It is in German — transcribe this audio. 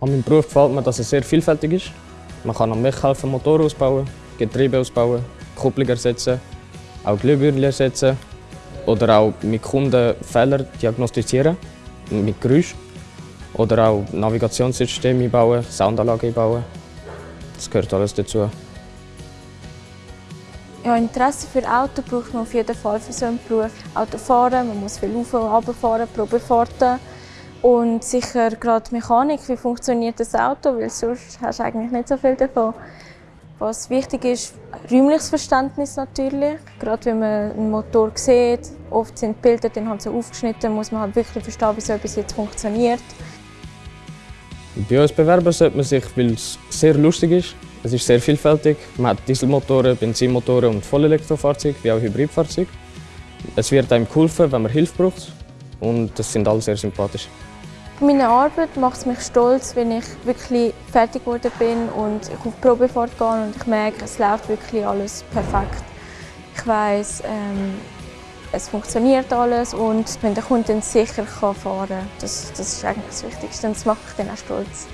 Beruf gefällt mir, dass er sehr vielfältig ist. Man kann am Mech helfen, Motor ausbauen, Getriebe ausbauen, Kupplung ersetzen, auch Glühbirnen ersetzen oder auch mit Kunden Fehler diagnostizieren, mit Geräusch. Oder auch Navigationssysteme einbauen, Soundanlagen einbauen. Das gehört alles dazu. Ja, Interesse für Auto braucht man auf jeden Fall für so einen Beruf. Autofahren, man muss viel rauf und runter fahren, Probefahrten. Und sicher gerade Mechanik, wie funktioniert das Auto, weil sonst hast du eigentlich nicht so viel davon. Was wichtig ist, räumliches Verständnis natürlich. Gerade wenn man einen Motor sieht, oft sind Bilder dann halt so aufgeschnitten, muss man halt wirklich verstehen, wie so etwas jetzt funktioniert. Bei uns bewerben sollte man sich, weil es sehr lustig ist. Es ist sehr vielfältig. Man hat Dieselmotoren, Benzinmotoren und Vollelektrofahrzeuge, wie auch Hybridfahrzeuge. Es wird einem geholfen, wenn man Hilfe braucht. Und das sind alle sehr sympathisch. Meine Arbeit macht mich stolz, wenn ich wirklich fertig geworden bin und ich auf die Probefahrt gehe und ich merke, es läuft wirklich alles perfekt. Ich weiss, ähm, es funktioniert alles und wenn der Kunde sicher fahren kann, das, das ist eigentlich das Wichtigste und das macht mich dann auch stolz.